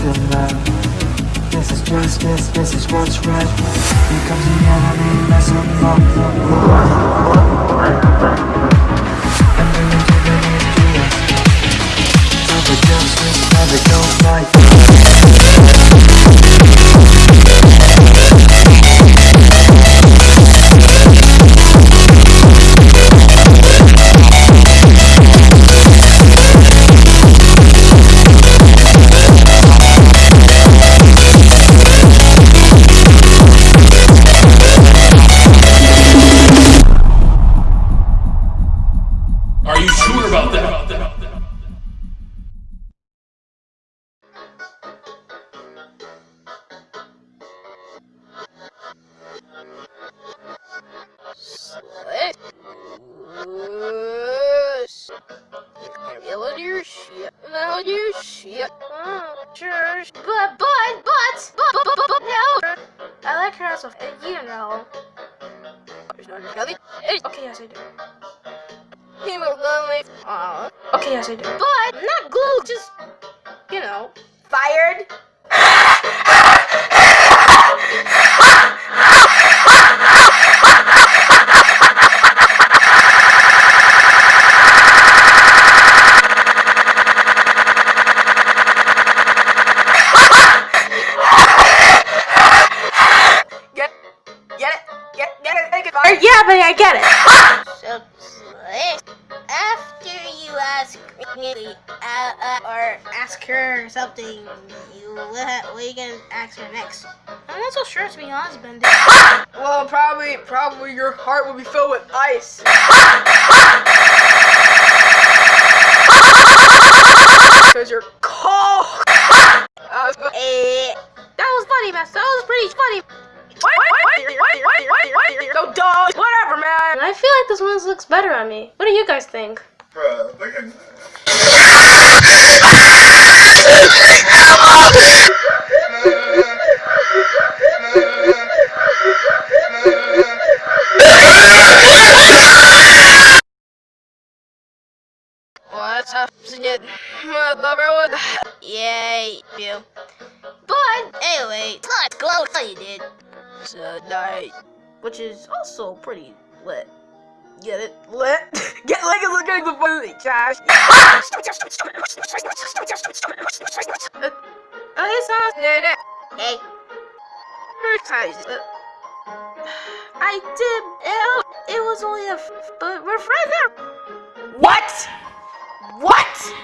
a nap This is justice, this is what's right. Here comes the enemy, mess them up. And Feeling your shit. Feeling your shit. Oh, sure. But, but, but, but, but, but, but, no. I like her as a, you know. Nothing. Okay, yes, I do. Hemoglobin. Aw. Okay, yes, I do. But, not glue, just, you know, fired. I get it. So, after you ask me, uh, uh, or ask her something, you what, what are you gonna ask her next? I'm not so sure, to be honest, Bendy. Well, probably, probably your heart will be filled with ice. Because you're wait, wait, wait, wait, wait, wait. No, dog. Whatever, man. I feel like this one looks better on me. What do you guys think? Bruh, look at What's up, Snit? Lover, Yay, you. But, anyway, let's go how you did tonight. Which is also pretty lit. Get it? Lit. Get like it's looking the funny trash. Okay, so, hey. First time, uh, I did, it, it was only a, f- but we're friends now. What? What?